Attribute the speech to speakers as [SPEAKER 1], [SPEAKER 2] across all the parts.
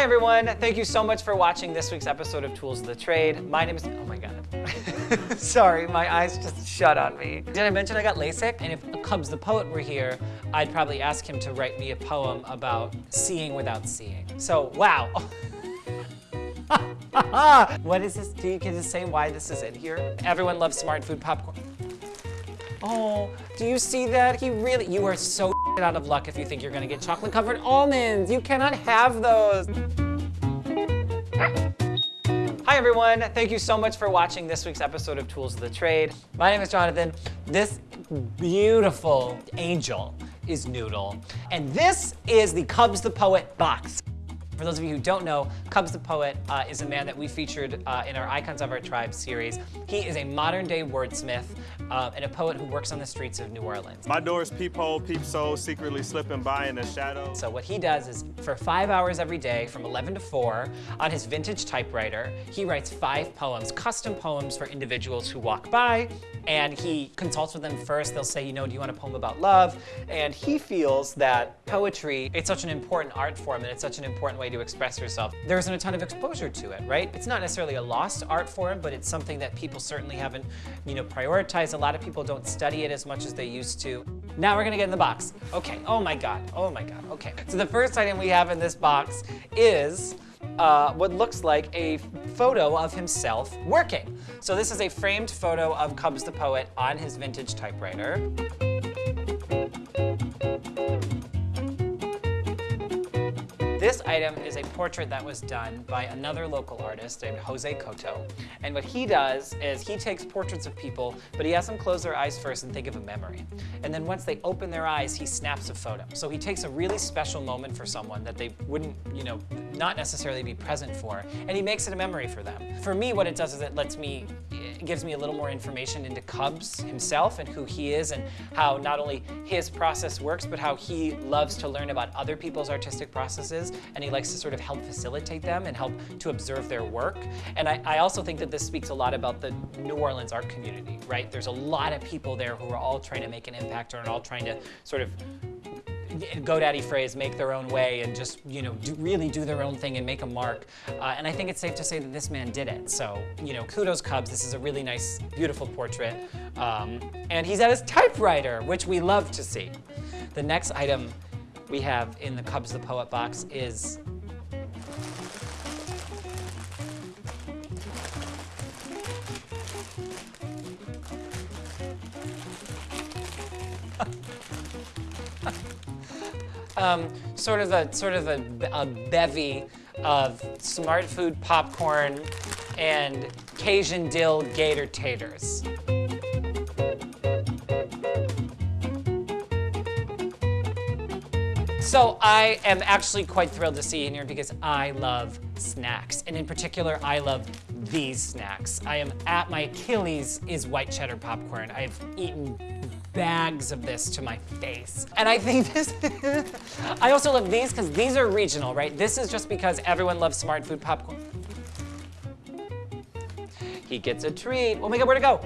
[SPEAKER 1] Hi everyone, thank you so much for watching this week's episode of Tools of the Trade. My name is, oh my God. Sorry, my eyes just shut on me. Did I mention I got LASIK? And if Cubs the Poet were here, I'd probably ask him to write me a poem about seeing without seeing. So, wow. what is this? Do you get to say why this is in here? Everyone loves smart food popcorn. Oh, do you see that? He really, you are so out of luck if you think you're gonna get chocolate covered almonds. You cannot have those. Hi everyone, thank you so much for watching this week's episode of Tools of the Trade. My name is Jonathan. This beautiful angel is Noodle. And this is the Cubs the Poet box. For those of you who don't know, Cubs the Poet uh, is a man that we featured uh, in our Icons of Our Tribe series. He is a modern day wordsmith uh, and a poet who works on the streets of New Orleans.
[SPEAKER 2] My door's peephole, peep soul, secretly slipping by in the shadow.
[SPEAKER 1] So what he does is for five hours every day from 11 to 4 on his vintage typewriter, he writes five poems, custom poems for individuals who walk by and he consults with them first. They'll say, you know, do you want a poem about love? And he feels that poetry, it's such an important art form and it's such an important way to express yourself. There isn't a ton of exposure to it, right? It's not necessarily a lost art form, but it's something that people certainly haven't, you know, prioritized. A lot of people don't study it as much as they used to. Now we're gonna get in the box. Okay, oh my God, oh my God, okay. So the first item we have in this box is uh, what looks like a photo of himself working. So this is a framed photo of Cubs the Poet on his vintage typewriter. Item is a portrait that was done by another local artist named Jose Coto. And what he does is he takes portraits of people, but he has them close their eyes first and think of a memory. And then once they open their eyes, he snaps a photo. So he takes a really special moment for someone that they wouldn't, you know, not necessarily be present for, and he makes it a memory for them. For me, what it does is it lets me gives me a little more information into Cubs himself and who he is and how not only his process works, but how he loves to learn about other people's artistic processes and he likes to sort of help facilitate them and help to observe their work. And I, I also think that this speaks a lot about the New Orleans art community, right? There's a lot of people there who are all trying to make an impact or are all trying to sort of GoDaddy phrase, make their own way and just, you know, do, really do their own thing and make a mark. Uh, and I think it's safe to say that this man did it. So, you know, kudos Cubs. This is a really nice, beautiful portrait. Um, and he's at his typewriter, which we love to see. The next item we have in the Cubs the Poet box is um, sort of a sort of a, a bevy of smart food popcorn and Cajun dill gator taters. So I am actually quite thrilled to see you in here because I love snacks. And in particular, I love these snacks. I am at my Achilles is white cheddar popcorn. I've eaten bags of this to my face. And I think this, I also love these because these are regional, right? This is just because everyone loves smart food popcorn. He gets a treat. Oh my God, where'd it go?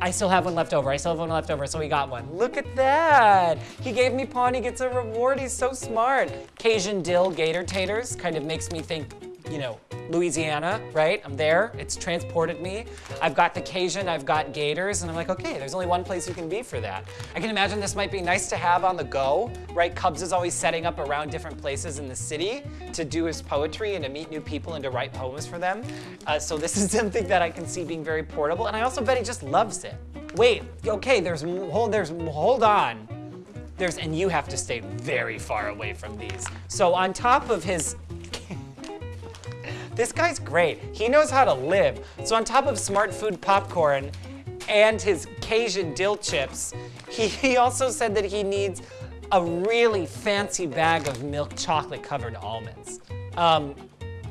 [SPEAKER 1] I still have one left over. I still have one left over, so he got one. Look at that. He gave me pawn, he gets a reward. He's so smart. Cajun dill gator taters kind of makes me think, you know, Louisiana, right? I'm there, it's transported me. I've got the Cajun, I've got gators, and I'm like, okay, there's only one place you can be for that. I can imagine this might be nice to have on the go, right? Cubs is always setting up around different places in the city to do his poetry and to meet new people and to write poems for them. Uh, so this is something that I can see being very portable, and I also bet he just loves it. Wait, okay, there's, hold, there's, hold on. There's, and you have to stay very far away from these. So on top of his this guy's great. He knows how to live. So on top of smart food popcorn and his Cajun dill chips, he, he also said that he needs a really fancy bag of milk chocolate covered almonds. Um,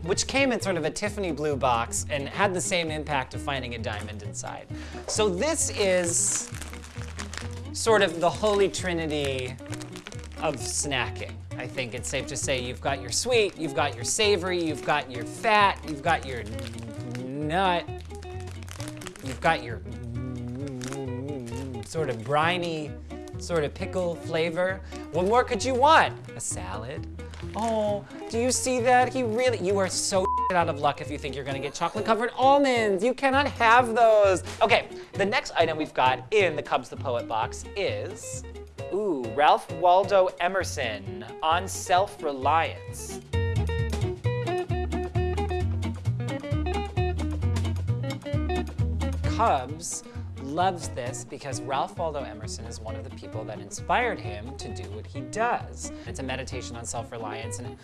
[SPEAKER 1] which came in sort of a Tiffany blue box and had the same impact of finding a diamond inside. So this is sort of the holy trinity of snacking. I think it's safe to say you've got your sweet, you've got your savory, you've got your fat, you've got your nut, you've got your sort of briny, sort of pickle flavor. What more could you want? A salad, Oh, do you see that? He really, you are so out of luck if you think you're gonna get chocolate covered almonds. You cannot have those. Okay, the next item we've got in the Cubs the Poet box is, ooh, Ralph Waldo Emerson on self-reliance. Cubs loves this because Ralph Waldo Emerson is one of the people that inspired him to do what he does. It's a meditation on self-reliance and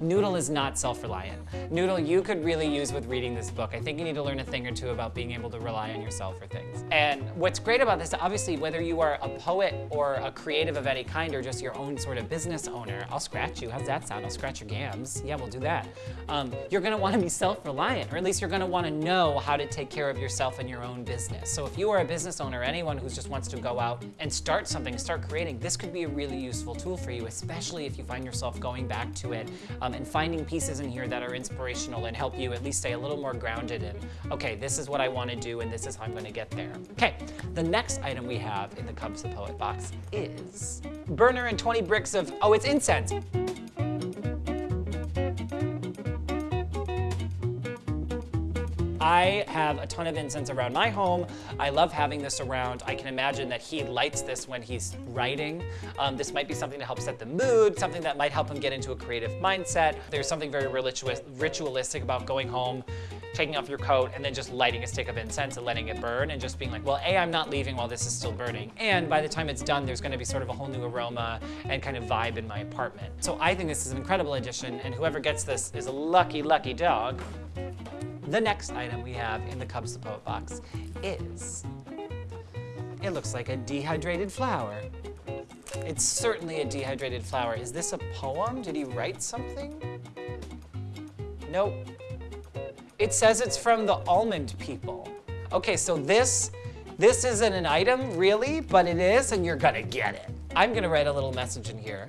[SPEAKER 1] Noodle is not self-reliant. Noodle, you could really use with reading this book. I think you need to learn a thing or two about being able to rely on yourself for things. And what's great about this, obviously, whether you are a poet or a creative of any kind or just your own sort of business owner, I'll scratch you. How's that sound? I'll scratch your gams. Yeah, we'll do that. Um, you're gonna wanna be self-reliant, or at least you're gonna wanna know how to take care of yourself and your own business. So if you are a business owner, anyone who just wants to go out and start something, start creating, this could be a really useful tool for you, especially if you find yourself going back to it um, and finding pieces in here that are inspirational and help you at least stay a little more grounded in, okay, this is what I want to do and this is how I'm going to get there. Okay, the next item we have in the Cubs the Poet box is burner and 20 bricks of, oh, it's incense. I have a ton of incense around my home. I love having this around. I can imagine that he lights this when he's writing. Um, this might be something to help set the mood, something that might help him get into a creative mindset. There's something very ritualistic about going home, taking off your coat, and then just lighting a stick of incense and letting it burn and just being like, well, A, I'm not leaving while this is still burning. And by the time it's done, there's gonna be sort of a whole new aroma and kind of vibe in my apartment. So I think this is an incredible addition, and whoever gets this is a lucky, lucky dog. The next item we have in the Cubs the Poet box is, it looks like a dehydrated flower. It's certainly a dehydrated flower. Is this a poem? Did he write something? Nope. It says it's from the almond people. Okay, so this, this isn't an item really, but it is and you're gonna get it. I'm gonna write a little message in here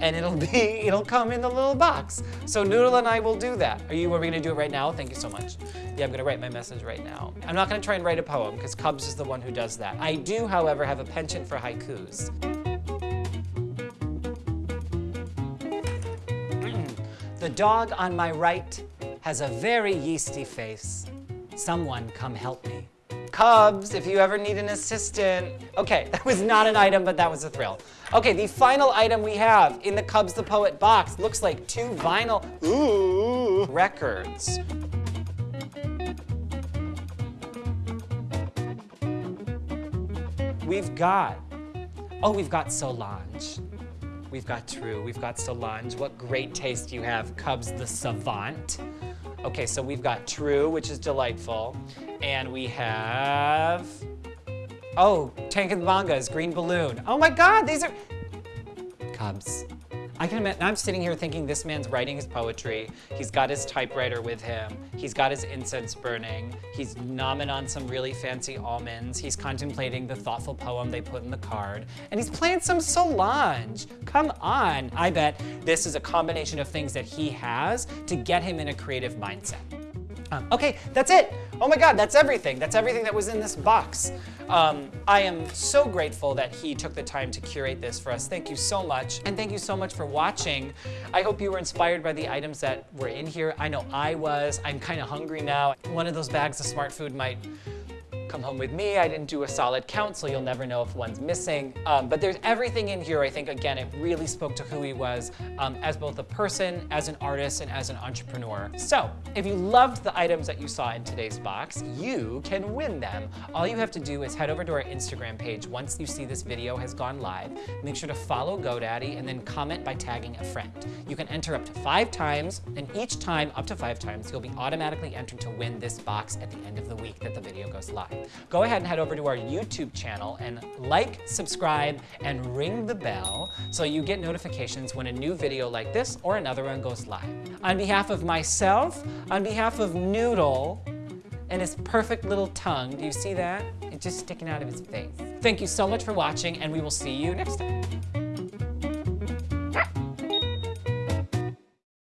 [SPEAKER 1] and it'll be, it'll come in the little box. So Noodle and I will do that. Are you, are we gonna do it right now? Thank you so much. Yeah, I'm gonna write my message right now. I'm not gonna try and write a poem because Cubs is the one who does that. I do, however, have a penchant for haikus. Mm. the dog on my right has a very yeasty face. Someone come help me. Cubs, if you ever need an assistant. Okay, that was not an item, but that was a thrill. Okay, the final item we have in the Cubs the Poet box looks like two vinyl ooh, records. We've got, oh, we've got Solange. We've got True, we've got Solange. What great taste you have, Cubs the Savant. Okay, so we've got True, which is delightful. And we have, oh, Tank and Bangas Green Balloon. Oh my God, these are, Cubs. I can imagine, I'm sitting here thinking this man's writing his poetry. He's got his typewriter with him. He's got his incense burning. He's nomming on some really fancy almonds. He's contemplating the thoughtful poem they put in the card. And he's playing some Solange. Come on. I bet this is a combination of things that he has to get him in a creative mindset. Um, okay, that's it. Oh my God, that's everything. That's everything that was in this box. Um, I am so grateful that he took the time to curate this for us. Thank you so much. And thank you so much for watching. I hope you were inspired by the items that were in here. I know I was. I'm kind of hungry now. One of those bags of smart food might come home with me. I didn't do a solid count, so you'll never know if one's missing. Um, but there's everything in here. I think, again, it really spoke to who he was um, as both a person, as an artist, and as an entrepreneur. So if you loved the items that you saw in today's box, you can win them. All you have to do is head over to our Instagram page once you see this video has gone live. Make sure to follow GoDaddy and then comment by tagging a friend. You can enter up to five times, and each time up to five times, you'll be automatically entered to win this box at the end of the week that the video goes live go ahead and head over to our YouTube channel and like, subscribe, and ring the bell so you get notifications when a new video like this or another one goes live. On behalf of myself, on behalf of Noodle, and his perfect little tongue, do you see that? It's just sticking out of his face. Thank you so much for watching, and we will see you next time.